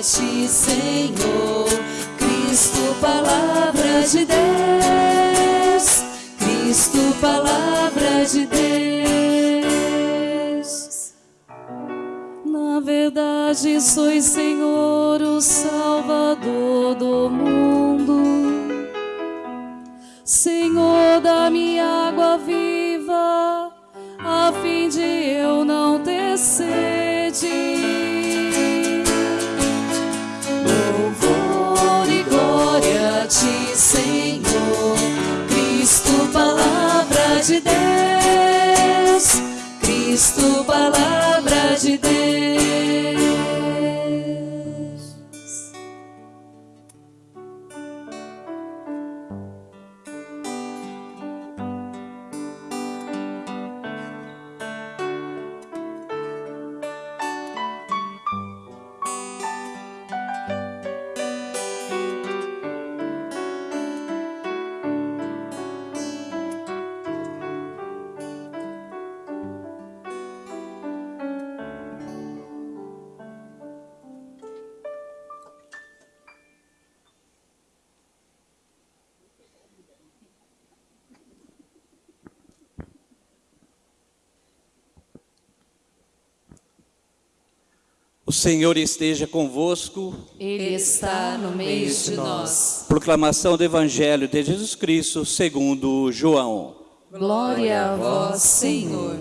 ti, Senhor. Cristo, palavra de Deus. Cristo, palavra de Deus. Na verdade, sois Senhor, o Salvador do mundo. Senhor, de Deus. Cristo, palavra de Deus. O Senhor esteja convosco. Ele está no meio de nós. Proclamação do Evangelho de Jesus Cristo segundo João. Glória a vós, Senhor.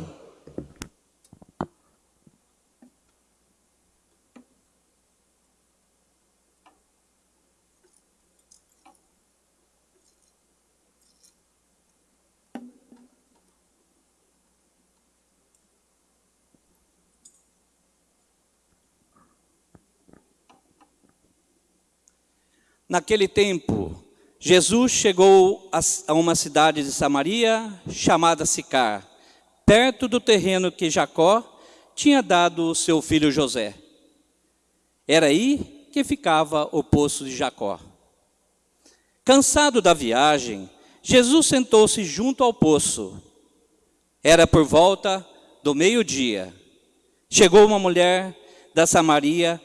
Naquele tempo, Jesus chegou a uma cidade de Samaria chamada Sicar, perto do terreno que Jacó tinha dado seu filho José. Era aí que ficava o poço de Jacó. Cansado da viagem, Jesus sentou-se junto ao poço. Era por volta do meio-dia. Chegou uma mulher da Samaria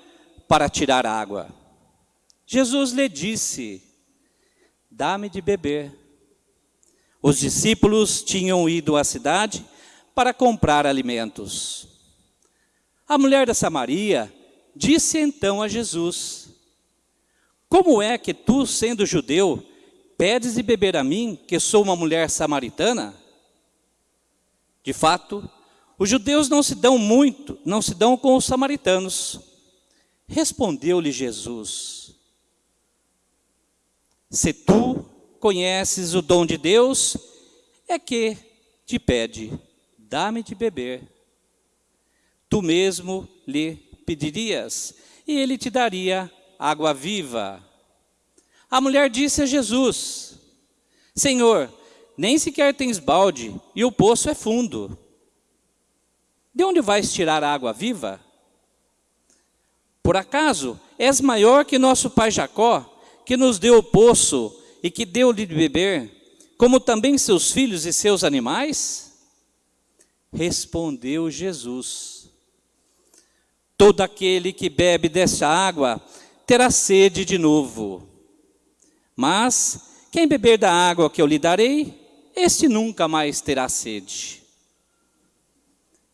para tirar água. Jesus lhe disse: Dá-me de beber. Os discípulos tinham ido à cidade para comprar alimentos. A mulher da Samaria disse então a Jesus: Como é que tu, sendo judeu, pedes de beber a mim, que sou uma mulher samaritana? De fato, os judeus não se dão muito, não se dão com os samaritanos. Respondeu-lhe Jesus: se tu conheces o dom de Deus, é que te pede, dá-me de beber. Tu mesmo lhe pedirias, e ele te daria água viva. A mulher disse a Jesus, Senhor, nem sequer tens balde, e o poço é fundo. De onde vais tirar a água viva? Por acaso és maior que nosso pai Jacó, que nos deu o poço e que deu-lhe de beber, como também seus filhos e seus animais? Respondeu Jesus: Todo aquele que bebe dessa água terá sede de novo. Mas quem beber da água que eu lhe darei, este nunca mais terá sede.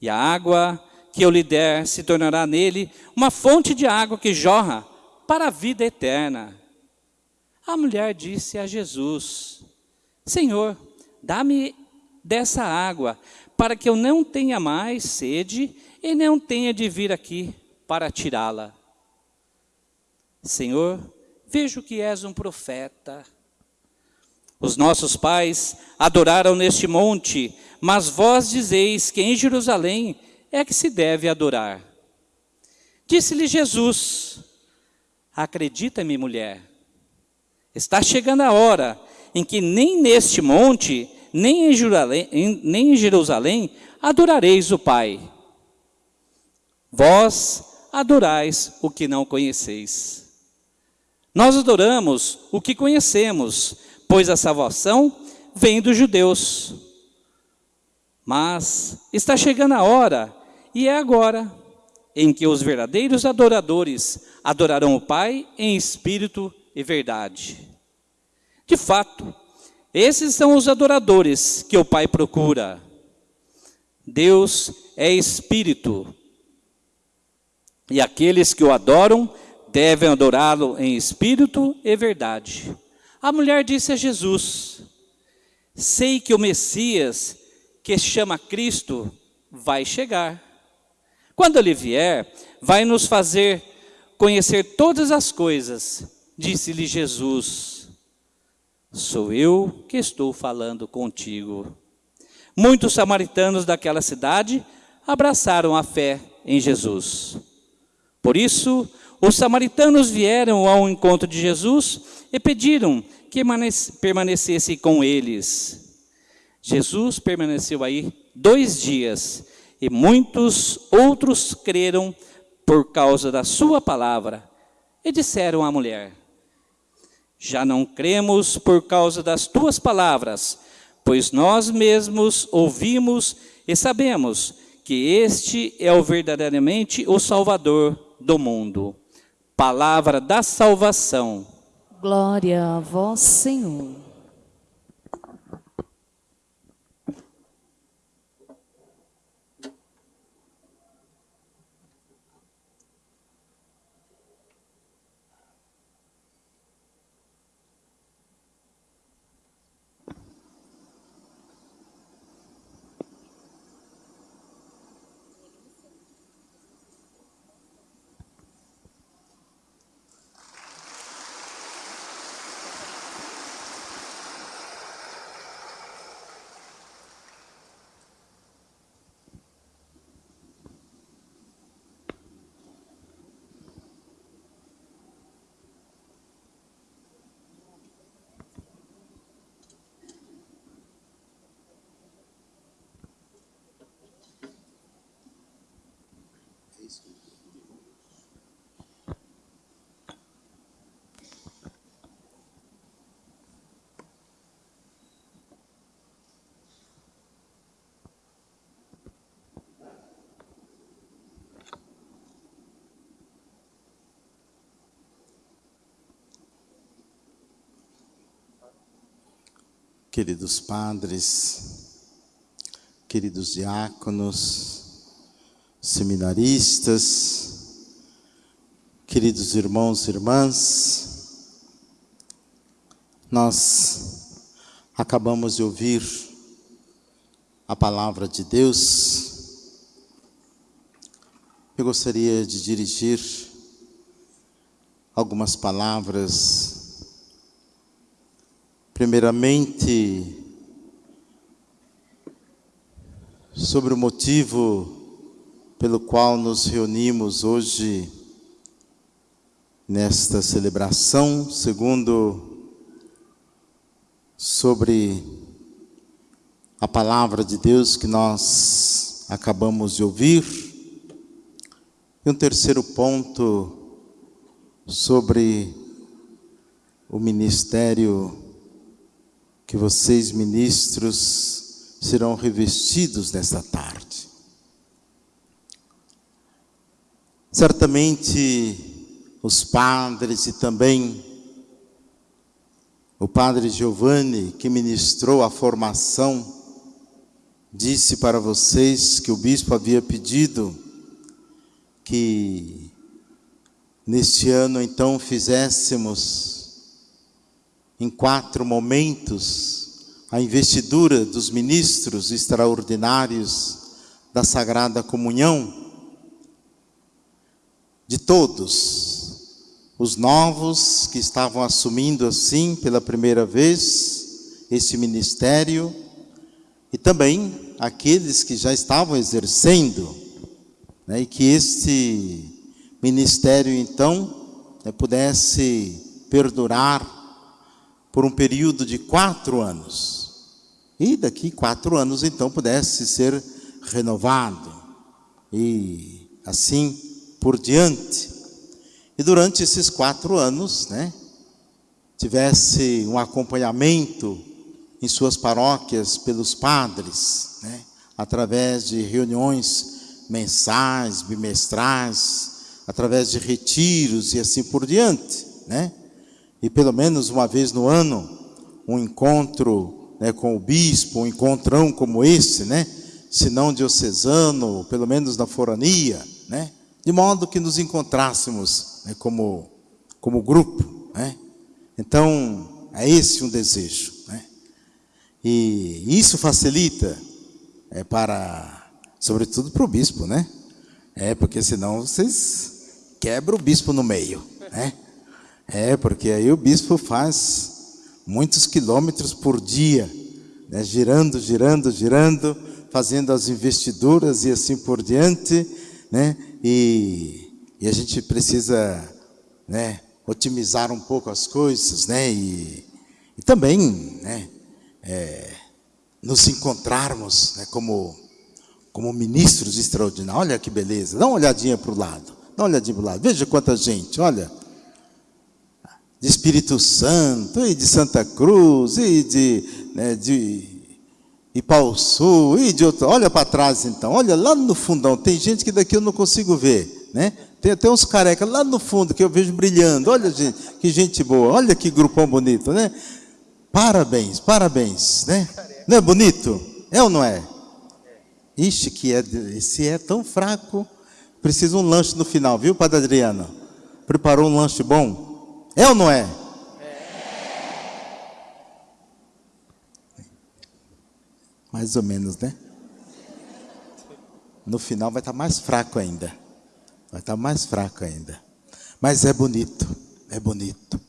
E a água que eu lhe der se tornará nele uma fonte de água que jorra para a vida eterna. A mulher disse a Jesus: Senhor, dá-me dessa água, para que eu não tenha mais sede e não tenha de vir aqui para tirá-la. Senhor, vejo que és um profeta. Os nossos pais adoraram neste monte, mas vós dizeis que em Jerusalém é que se deve adorar. Disse-lhe Jesus: Acredita-me, mulher Está chegando a hora em que nem neste monte, nem em Jerusalém, adorareis o Pai. Vós adorais o que não conheceis. Nós adoramos o que conhecemos, pois a salvação vem dos judeus. Mas está chegando a hora, e é agora, em que os verdadeiros adoradores adorarão o Pai em espírito e verdade. De fato, esses são os adoradores que o Pai procura. Deus é espírito, e aqueles que o adoram devem adorá-lo em espírito e verdade. A mulher disse a Jesus: Sei que o Messias, que se chama Cristo, vai chegar. Quando ele vier, vai nos fazer conhecer todas as coisas. Disse-lhe Jesus: Sou eu que estou falando contigo. Muitos samaritanos daquela cidade abraçaram a fé em Jesus. Por isso, os samaritanos vieram ao encontro de Jesus e pediram que permanecesse com eles. Jesus permaneceu aí dois dias e muitos outros creram por causa da sua palavra. E disseram à mulher: Já não cremos por causa das tuas palavras, pois nós mesmos ouvimos e sabemos que este é o verdadeiramente o Salvador do mundo. Palavra da salvação. Glória a vós, Senhor. Queridos padres, queridos diáconos, seminaristas, queridos irmãos e irmãs, nós acabamos de ouvir a palavra de Deus. Eu gostaria de dirigir algumas palavras Primeiramente, sobre o motivo pelo qual nos reunimos hoje nesta celebração, segundo sobre a palavra de Deus que nós acabamos de ouvir. E um terceiro ponto sobre o ministério que vocês, ministros, serão revestidos nesta tarde. Certamente os padres e também o padre Giovanni, que ministrou a formação, disse para vocês que o bispo havia pedido que neste ano então fizéssemos em quatro momentos a investidura dos ministros extraordinários da Sagrada Comunhão, de todos, os novos que estavam assumindo assim pela primeira vez esse ministério, e também aqueles que já estavam exercendo, né, e que este ministério então né, pudesse perdurar por um período de quatro anos. E daqui quatro anos, então, pudesse ser renovado. E assim por diante. E durante esses quatro anos, né, tivesse um acompanhamento em suas paróquias pelos padres, né, através de reuniões mensais, bimestrais, através de retiros e assim por diante, né? E pelo menos uma vez no ano, um encontro né, com o bispo, um encontrão como esse, né? Se não diocesano, pelo menos na forania, né? De modo que nos encontrássemos né, como, como grupo, né? Então, é esse um desejo, né? E isso facilita é, para, sobretudo para o bispo, né? É, porque senão vocês quebram o bispo no meio, né? É, porque aí o bispo faz muitos quilômetros por dia, né? girando, girando, girando, fazendo as investiduras e assim por diante, né? E, e a gente precisa, né? Otimizar um pouco as coisas, né? E, e também, né? É, nos encontrarmos né, como, como ministros extraordinários. Olha que beleza, dá uma olhadinha para o lado, dá uma olhadinha para o lado, veja quanta gente, olha. De Espírito Santo, e de Santa Cruz, e de, né, de Sul e de outro. Olha para trás então, olha lá no fundão, tem gente que daqui eu não consigo ver, né? Tem até uns carecas lá no fundo que eu vejo brilhando. Olha, gente, que gente boa. Olha que grupão bonito, né? Parabéns, parabéns, né? Não é bonito? É ou não é? Ixi, que é, esse é tão fraco. Precisa um lanche no final, viu, Padre Adriano? Preparou um lanche bom? É ou não é? Mais ou menos, né? No final vai estar mais fraco ainda. Vai estar mais fraco ainda. Mas é bonito, é bonito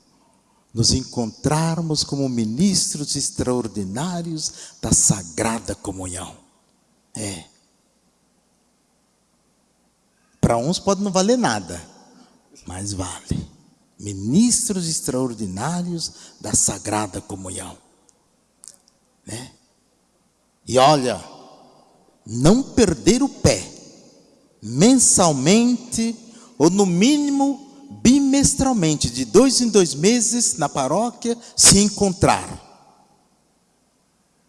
nos encontrarmos como ministros extraordinários da sagrada comunhão. É. Para uns pode não valer nada, mas vale. Ministros extraordinários da sagrada comunhão. Né? E olha, não perder o pé, mensalmente, ou no mínimo bimestralmente, de dois em dois meses, na paróquia, se encontrar.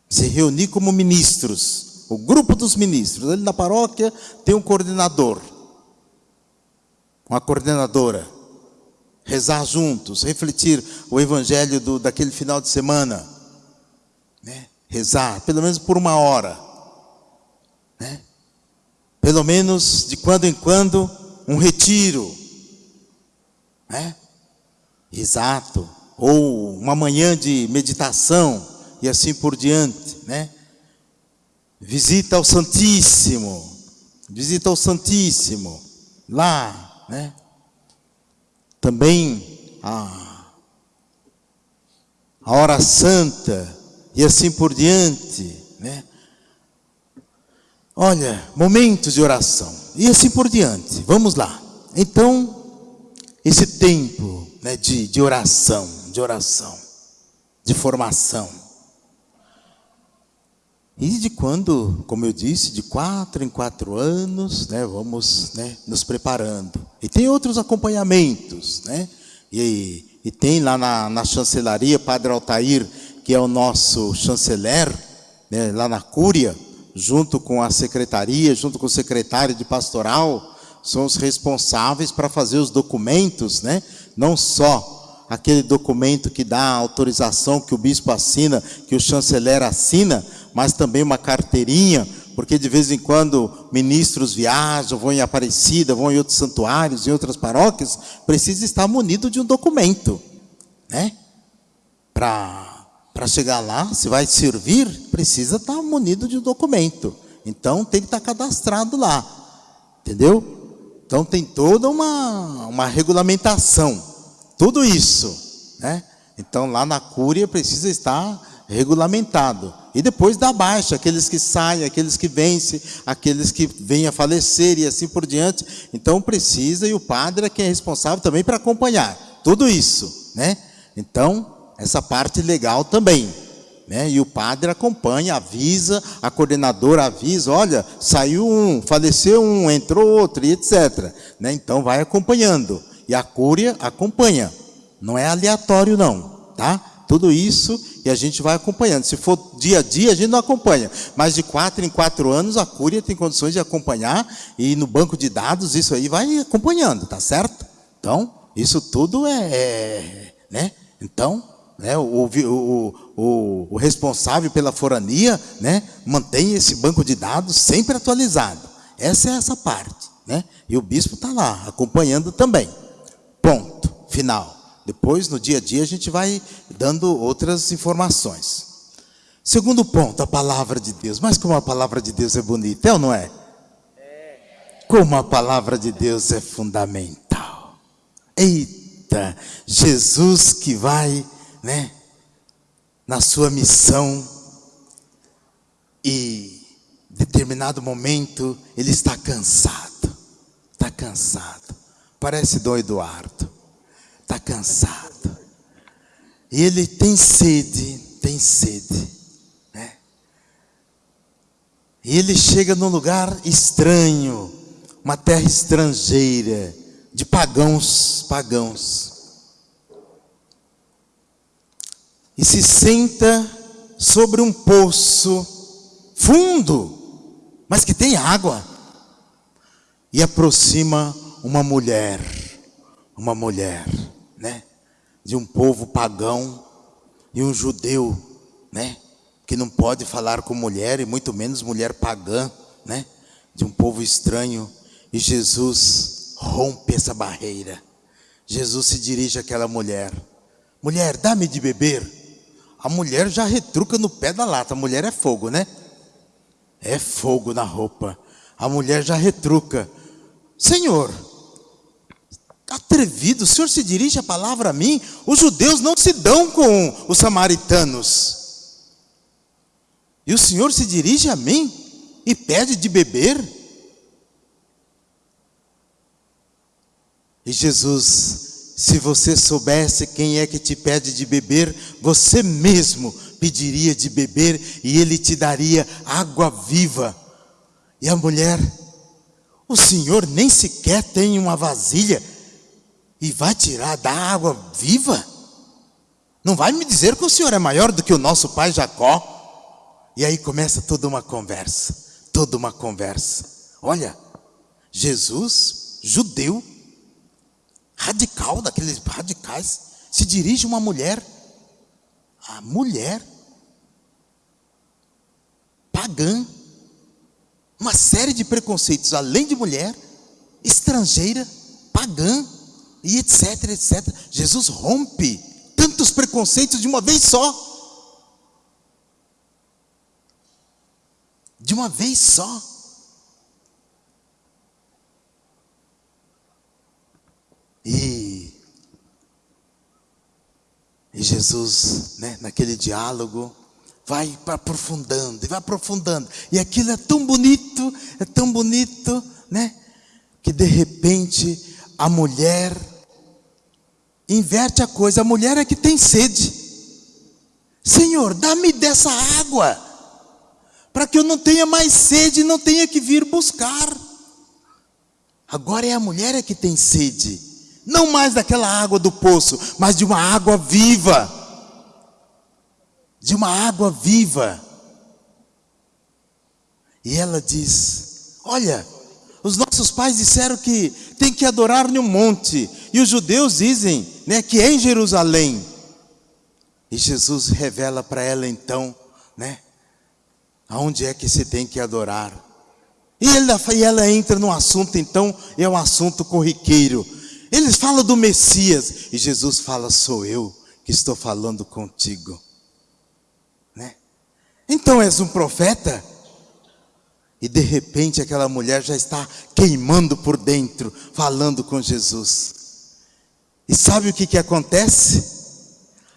Se reunir como ministros, o grupo dos ministros. Ali na paróquia tem um coordenador, uma coordenadora. Rezar juntos, refletir o evangelho do, daquele final de semana. Né? Rezar, pelo menos por uma hora. Né? Pelo menos de quando em quando, um retiro né? Exato. Ou uma manhã de meditação e assim por diante, né? Visita ao Santíssimo. Visita ao Santíssimo. Lá, né? Também a, a hora santa e assim por diante, né? Olha, momentos de oração e assim por diante. Vamos lá. Então, esse tempo né, de, de oração, de oração, de formação. E de quando, como eu disse, de quatro em quatro anos, né, vamos né, nos preparando. E tem outros acompanhamentos, né? E, e tem lá na, na chancelaria, Padre Altair, que é o nosso chanceler, né, lá na Cúria, junto com a secretaria, junto com o secretário de pastoral, são os responsáveis para fazer os documentos, né? Não só aquele documento que dá a autorização que o bispo assina, que o chanceler assina, mas também uma carteirinha, porque de vez em quando ministros viajam, vão em Aparecida, vão em outros santuários, em outras paróquias, precisa estar munido de um documento, né? Para chegar lá, se vai servir, precisa estar munido de um documento. Então tem que estar cadastrado lá. Entendeu? Então tem toda uma, uma regulamentação, tudo isso, né? Então lá na cúria precisa estar regulamentado. E depois da baixa, aqueles que saem, aqueles que vencem, aqueles que vêm a falecer e assim por diante. Então precisa, e o padre é quem é responsável também para acompanhar tudo isso, né? Então, essa parte legal também. Né? E o padre acompanha, avisa, a coordenadora avisa, olha, saiu um, faleceu um, entrou outro, e etc. Né? Então vai acompanhando. E a cúria acompanha. Não é aleatório, não. Tá? tudo isso e a gente vai acompanhando. Se for dia a dia, a gente não acompanha. Mas de quatro em quatro anos, a Cúria tem condições de acompanhar e no banco de dados isso aí vai acompanhando, tá certo? Então, isso tudo é, é né? Então, né, o, o, o, o, responsável pela forania né, mantém esse banco de dados sempre atualizado. Essa é essa parte. Né? E o bispo está lá, acompanhando também. Ponto, final. Depois, no dia a dia, a gente vai dando outras informações. Segundo ponto, a palavra de Deus. Mas como a palavra de Deus é bonita, é ou não é? Como a palavra de Deus é fundamental. Eita, Jesus que vai né, na sua missão e determinado momento ele está cansado, está cansado. Parece Dom Eduardo, está cansado. E ele tem sede, tem sede, né? E ele chega num lugar estranho, uma terra estrangeira, de pagãos, pagãos. e se senta sobre um poço fundo, mas que tem água, e aproxima uma mulher, uma mulher, né, de um povo pagão e um judeu, né, que não pode falar com mulher e muito menos mulher pagã, né, de um povo estranho, e Jesus rompe essa barreira. Jesus se dirige àquela mulher: Mulher, dá-me de beber. A mulher já retruca no pé da lata. A mulher é fogo, né? É fogo na roupa. A mulher já retruca. Senhor, atrevido, o senhor se dirige a palavra a mim? Os judeus não se dão com os samaritanos. E o senhor se dirige a mim e pede de beber? E Jesus se você soubesse quem é que te pede de beber, você mesmo pediria de beber e ele te daria água viva. E a mulher, o senhor nem sequer tem uma vasilha e vai tirar da água viva? Não vai me dizer que o senhor é maior do que o nosso pai Jacó? E aí começa toda uma conversa, toda uma conversa. Olha, Jesus, judeu, radical, daqueles radicais, se dirige uma mulher, a mulher, pagã, uma série de preconceitos, além de mulher, estrangeira, pagã, e etc, etc. Jesus rompe tantos preconceitos de uma vez só. De uma vez só. E, e Jesus, né, naquele diálogo, vai aprofundando, e vai aprofundando. E aquilo é tão bonito, é tão bonito, né? Que de repente a mulher inverte a coisa. A mulher é que tem sede. Senhor, dá-me dessa água, para que eu não tenha mais sede e não tenha que vir buscar. Agora é a mulher é que tem sede. Não mais daquela água do poço, mas de uma água viva. De uma água viva. E ela diz: Olha, os nossos pais disseram que tem que adorar no monte, e os judeus dizem né, que é em Jerusalém. E Jesus revela para ela então, né, aonde é que se tem que adorar. E ela, e ela entra no assunto então, é um assunto corriqueiro eles falam do Messias e Jesus fala: Sou eu que estou falando contigo. Né? Então és um profeta? E de repente aquela mulher já está queimando por dentro, falando com Jesus. E sabe o que, que acontece?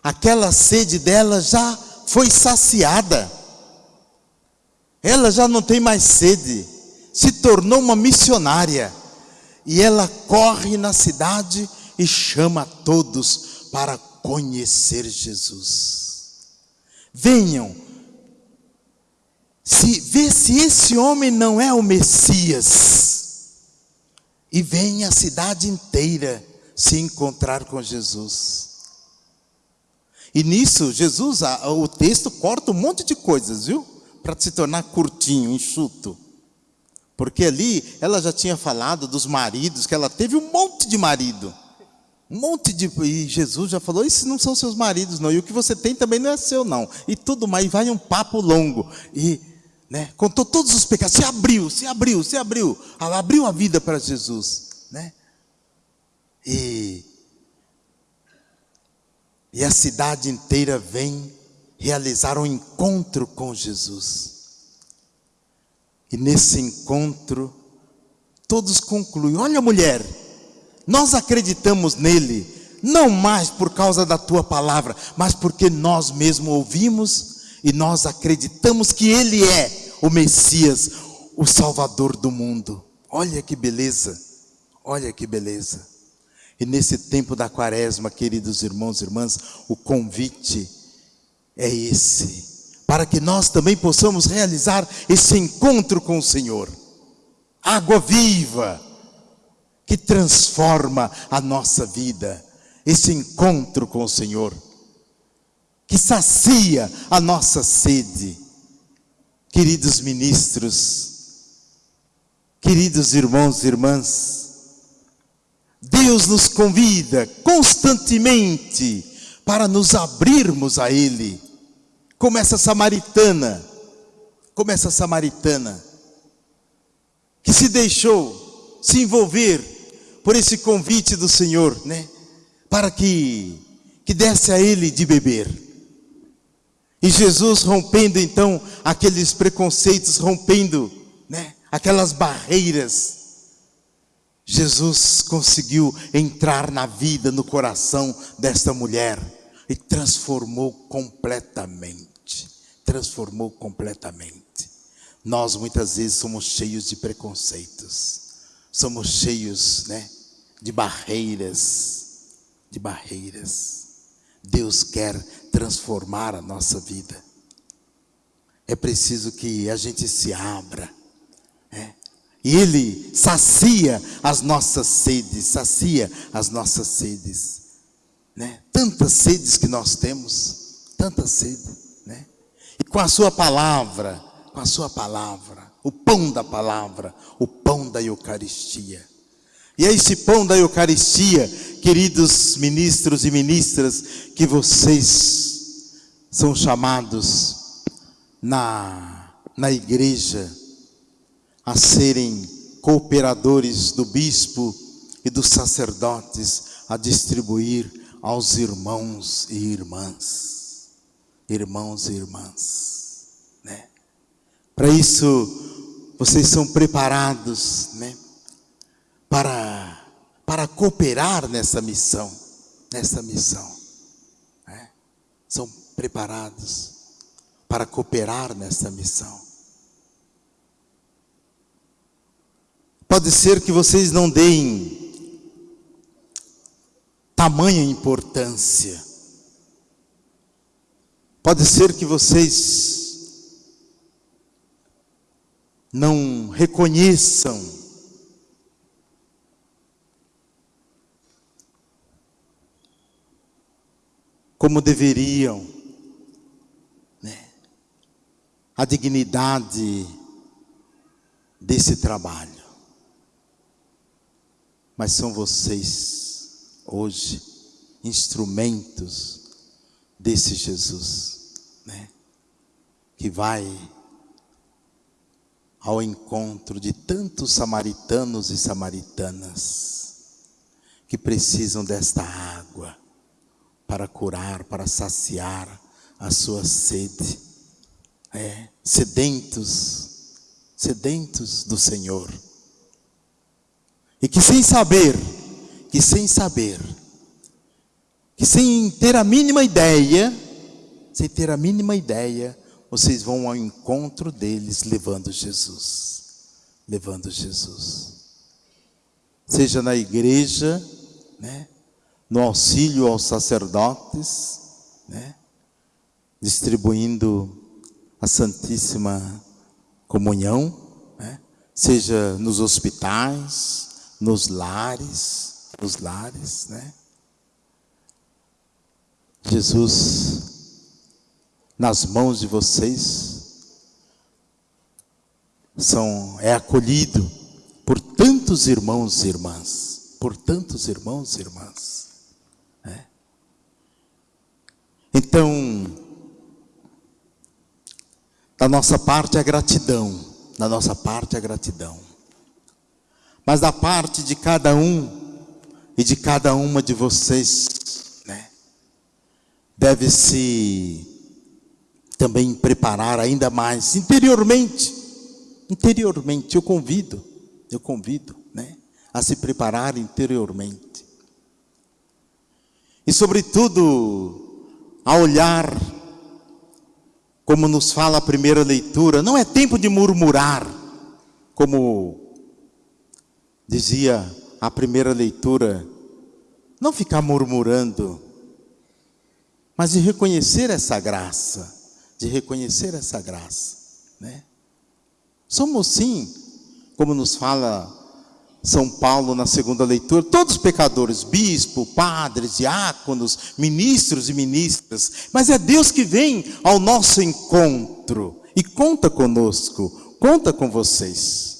Aquela sede dela já foi saciada. Ela já não tem mais sede, se tornou uma missionária e ela corre na cidade e chama todos para conhecer Jesus. Venham, se vê se esse homem não é o Messias. E vem a cidade inteira se encontrar com Jesus. E nisso, Jesus, o texto corta um monte de coisas, viu? Para se tornar curtinho, enxuto. Porque ali ela já tinha falado dos maridos, que ela teve um monte de marido. Um monte de. E Jesus já falou: esses não são seus maridos, não. E o que você tem também não é seu, não. E tudo mais. E vai um papo longo. E né, contou todos os pecados. Se abriu, se abriu, se abriu. Ela abriu a vida para Jesus. Né? E, e a cidade inteira vem realizar um encontro com Jesus. E nesse encontro, todos concluem: olha, mulher nós acreditamos nele, não mais por causa da tua palavra, mas porque nós mesmos ouvimos e nós acreditamos que ele é o Messias, o Salvador do mundo. Olha que beleza, olha que beleza. E nesse tempo da quaresma, queridos irmãos e irmãs, o convite é esse, para que nós também possamos realizar esse encontro com o Senhor. Água viva, que transforma a nossa vida, esse encontro com o Senhor, que sacia a nossa sede. Queridos ministros, queridos irmãos e irmãs, Deus nos convida constantemente para nos abrirmos a Ele, como essa samaritana, como essa samaritana, que se deixou se envolver por esse convite do Senhor, né? Para que, que desse a ele de beber. E Jesus rompendo então aqueles preconceitos, rompendo, né? Aquelas barreiras. Jesus conseguiu entrar na vida, no coração desta mulher e transformou completamente. Transformou completamente. Nós muitas vezes somos cheios de preconceitos. Somos cheios, né? de barreiras, de barreiras. Deus quer transformar a nossa vida. É preciso que a gente se abra. É? Ele sacia as nossas sedes, sacia as nossas sedes. Né? Tantas sedes que nós temos, tantas sedes. Né? E com a Sua palavra, com a Sua palavra, o pão da palavra, o pão da Eucaristia e é esse pão da Eucaristia, queridos ministros e ministras, que vocês são chamados na, na igreja a serem cooperadores do bispo e dos sacerdotes a distribuir aos irmãos e irmãs. Irmãos e irmãs, né? Para isso vocês são preparados, né? para, para cooperar nessa missão, nessa missão. Né? São preparados para cooperar nessa missão. Pode ser que vocês não deem tamanha importância. Pode ser que vocês não reconheçam como deveriam, né? a dignidade desse trabalho. Mas são vocês, hoje, instrumentos desse Jesus, né? que vai ao encontro de tantos samaritanos e samaritanas que precisam desta água para curar, para saciar a sua sede. É, sedentos, sedentos do Senhor. E que sem saber, que sem saber, que sem ter a mínima ideia, sem ter a mínima ideia, vocês vão ao encontro deles levando Jesus. Levando Jesus. Seja na igreja, né? no auxílio aos sacerdotes, né? distribuindo a Santíssima Comunhão, né? seja nos hospitais, nos lares, nos lares, né? Jesus, nas mãos de vocês, são, é acolhido por tantos irmãos e irmãs, por tantos irmãos e irmãs. Né? Então, da nossa parte é gratidão, da nossa parte é gratidão. Mas da parte de cada um e de cada uma de vocês, né, deve-se também preparar ainda mais interiormente. Interiormente, eu convido, eu convido, né, a se preparar interiormente. E sobretudo, a olhar como nos fala a primeira leitura, não é tempo de murmurar, como dizia a primeira leitura, não ficar murmurando, mas de reconhecer essa graça, de reconhecer essa graça, né? Somos sim, como nos fala São Paulo na segunda leitura, todos pecadores, bispo, padres, diáconos, ministros e ministras, mas é Deus que vem ao nosso encontro e conta conosco, conta com vocês,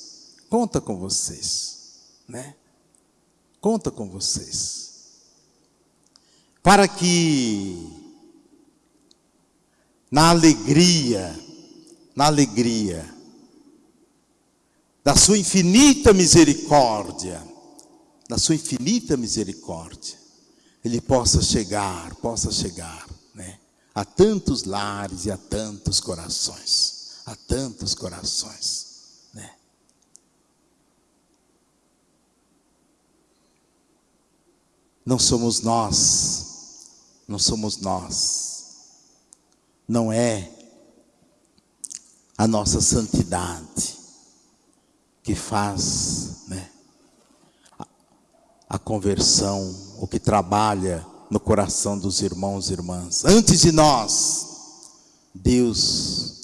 conta com vocês, né? Conta com vocês. Para que na alegria, na alegria da sua infinita misericórdia, da sua infinita misericórdia, ele possa chegar, possa chegar, né, a tantos lares e a tantos corações, a tantos corações, Não somos nós, não somos nós, não é a nossa santidade que faz né, a, conversão, o que trabalha no coração dos irmãos e irmãs. Antes de nós, Deus,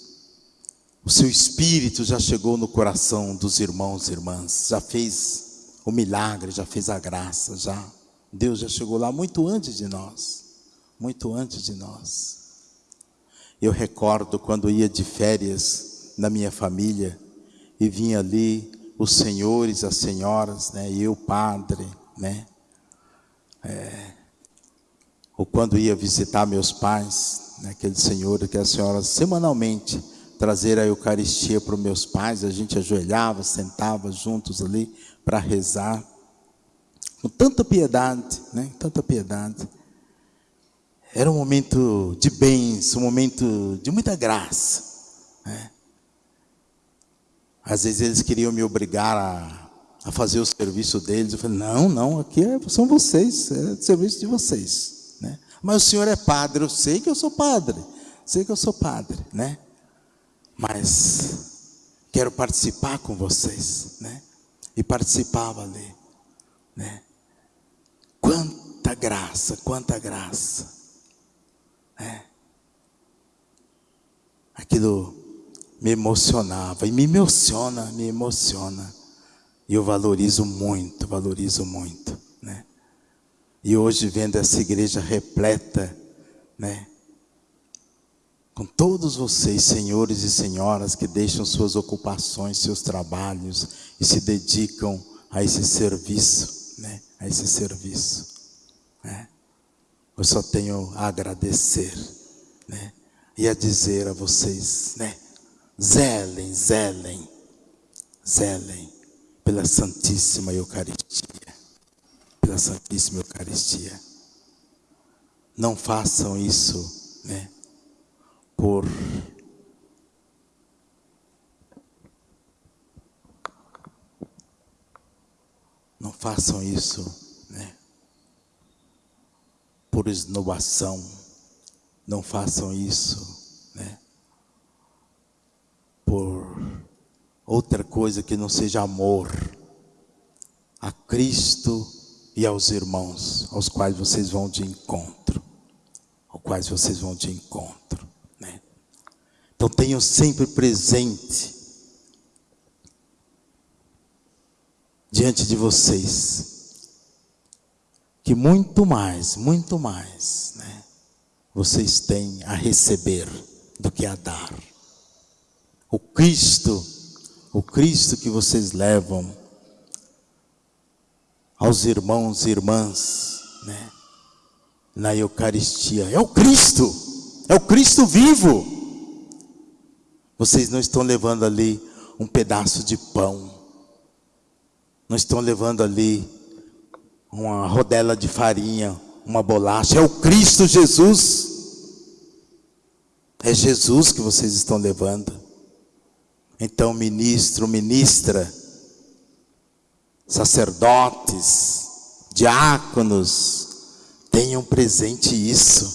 o seu Espírito já chegou no coração dos irmãos e irmãs, já fez o milagre, já fez a graça, já. Deus já chegou lá muito antes de nós, muito antes de nós. Eu recordo quando ia de férias na minha família, e vinha ali os senhores, as senhoras, né, eu, padre, né, é, ou quando ia visitar meus pais, né, aquele senhor, aquelas senhoras, semanalmente, trazer a Eucaristia para os meus pais, a gente ajoelhava, sentava juntos ali para rezar, com tanta piedade, né, tanta piedade. Era um momento de bênção, um momento de muita graça. Né? Às vezes eles queriam me obrigar a, a fazer o serviço deles. Eu falei, não, não, aqui é, são vocês, é o serviço de vocês. Né? Mas o senhor é padre, eu sei que eu sou padre, sei que eu sou padre, né? Mas quero participar com vocês, né? E participava ali, né? Quanta graça, quanta graça, né? Aquilo me emocionava e me emociona, me emociona. E eu valorizo muito, valorizo muito, né? E hoje vendo essa igreja repleta, né? Com todos vocês, senhores e senhoras que deixam suas ocupações, seus trabalhos e se dedicam a esse serviço, né? A esse serviço, né? Eu só tenho a agradecer, né? E a dizer a vocês, né? zelem, zelem, zelem pela Santíssima Eucaristia. Pela Santíssima Eucaristia. Não façam isso, né? Por Não façam isso, né? Por esnobação. Não façam isso, né? por outra coisa que não seja amor a Cristo e aos irmãos aos quais vocês vão de encontro, aos quais vocês vão de encontro, né? Então tenham sempre presente diante de vocês que muito mais, muito mais, né? vocês têm a receber do que a dar. O Cristo, o Cristo que vocês levam aos irmãos e irmãs, né? Na Eucaristia, é o Cristo, é o Cristo vivo. Vocês não estão levando ali um pedaço de pão, não estão levando ali uma rodela de farinha, uma bolacha, é o Cristo Jesus. É Jesus que vocês estão levando. Então, ministro, ministra, sacerdotes, diáconos, tenham presente isso.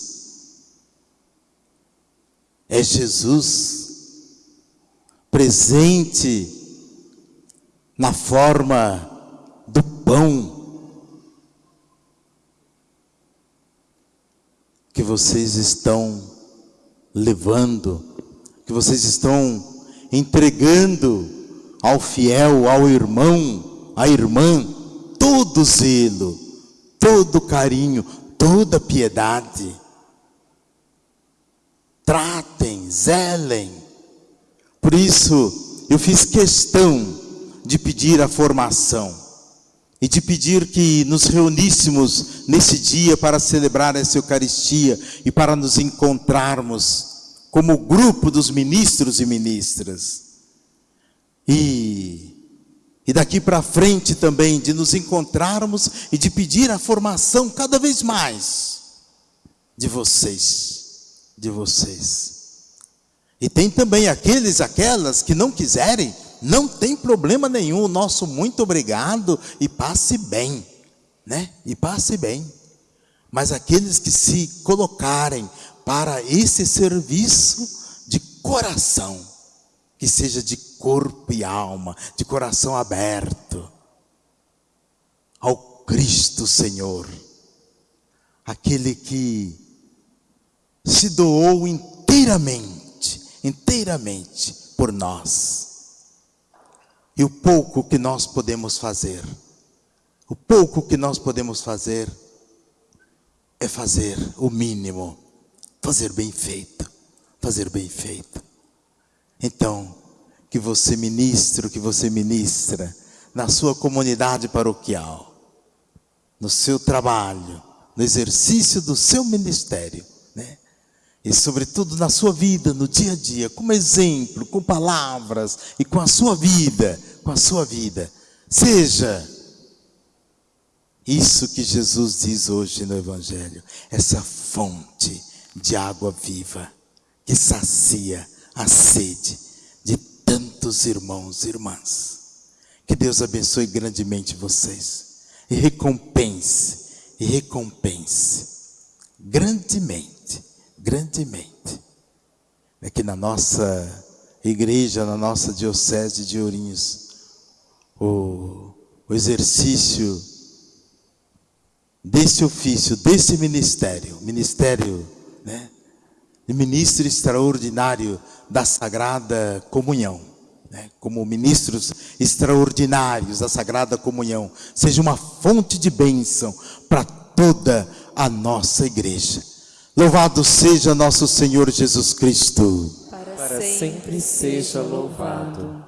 É Jesus presente na forma do pão que vocês estão levando, que vocês estão entregando ao fiel, ao irmão, à irmã, todo zelo, todo carinho, toda piedade. Tratem, zelem. Por isso, eu fiz questão de pedir a formação e de pedir que nos reuníssemos nesse dia para celebrar essa Eucaristia e para nos encontrarmos como grupo dos ministros e ministras. E, e daqui para frente também de nos encontrarmos e de pedir a formação cada vez mais de vocês, de vocês. E tem também aqueles, aquelas que não quiserem, não tem problema nenhum. O nosso muito obrigado e passe bem, né? E passe bem. Mas aqueles que se colocarem para esse serviço de coração, que seja de corpo e alma, de coração aberto ao Cristo Senhor, aquele que se doou inteiramente, inteiramente por nós. E o pouco que nós podemos fazer, o pouco que nós podemos fazer, é fazer o mínimo fazer bem feito, fazer bem feito. Então, que você ministro, que você ministra na sua comunidade paroquial, no seu trabalho, no exercício do seu ministério? E sobretudo na sua vida, no dia a dia, como exemplo, com palavras e com a sua vida, com a sua vida. Seja isso que Jesus diz hoje no Evangelho, essa fonte de água viva que sacia a sede de tantos irmãos e irmãs. Que Deus abençoe grandemente vocês e recompense, e recompense grandemente, grandemente. Aqui na nossa igreja, na nossa diocese de Ourinhos, o, o exercício desse ofício, desse ministério, ministério né? de ministro extraordinário da Sagrada Comunhão, né? como ministros extraordinários da Sagrada Comunhão, seja uma fonte de bênção para toda a nossa igreja. Louvado seja nosso Senhor Jesus Cristo. Para sempre seja louvado.